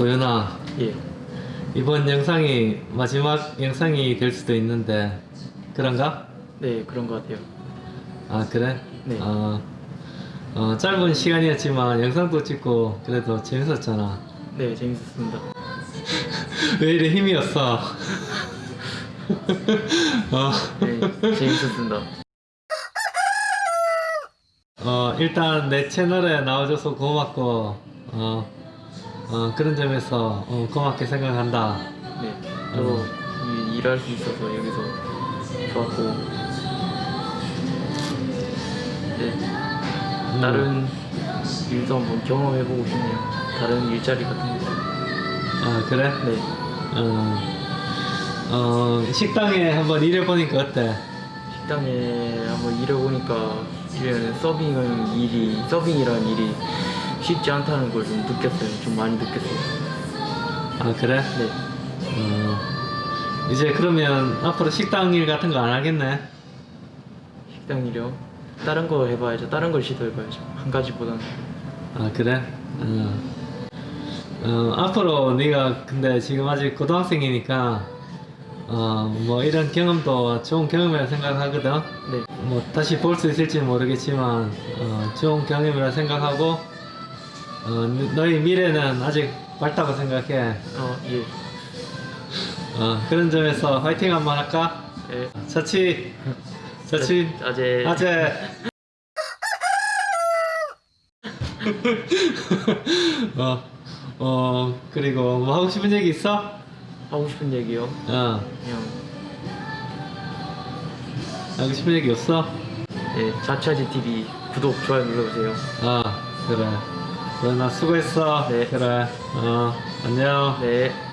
도연아 예. 이번 영상이 마지막 영상이 될 수도 있는데 그런가? 네, 그런 것 같아요. 아 그래? 네. 어, 어, 짧은 시간이었지만 영상도 찍고 그래도 재밌었잖아 네, 재밌었습니다. 왜 이래 힘이 없어 어, 네, 재밌었습니다. 어, 일단 내 채널에 나와줘서 고맙고 어, 어, 그런 점에서 어, 고맙게 생각한다 네, 저도 이- 일할 수 있어서 여기서 좋았고, 네, 다른 일도 한번 경험해보고 싶네요. 다른 일자리 같은 거. 아 그래? 네, 어, 어, 식당에 한번 일해보니까 어때? 식당에 한번 일해보니까 이런 서빙은 일이 서빙이라는 일이 쉽지 않다는 걸 좀 느꼈어요. 좀 많이 느꼈어요. 아 그래? 네, 어, 이제 그러면 앞으로 식당 일 같은 거 안 하겠네? 식당 일이요. 다른 거 해봐야죠. 다른 걸 시도해봐야죠. 한 가지보다는. 아 그래? 어. 어, 앞으로 네가 근데 지금 아직 고등학생이니까 어, 뭐 이런 경험도 좋은 경험이라 생각하거든 네, 뭐 다시 볼 수 있을지 모르겠지만 어, 좋은 경험이라 생각하고 어, 너- 너희 미래는 아직 밝다고 생각해 어, 예. 어, 그런 점에서 화이팅 한번 할까? 예. 자치 자치 아재 아재 어, 어 그리고 뭐 하고 싶은 얘기 있어? 하고 싶은 얘기요. 어 그냥 하고 싶은 얘기 없어? 예, 자차지 TV 구독 좋아요 눌러주세요. 어 그래 그래 나 수고했어 네. 그래 어 안녕 네.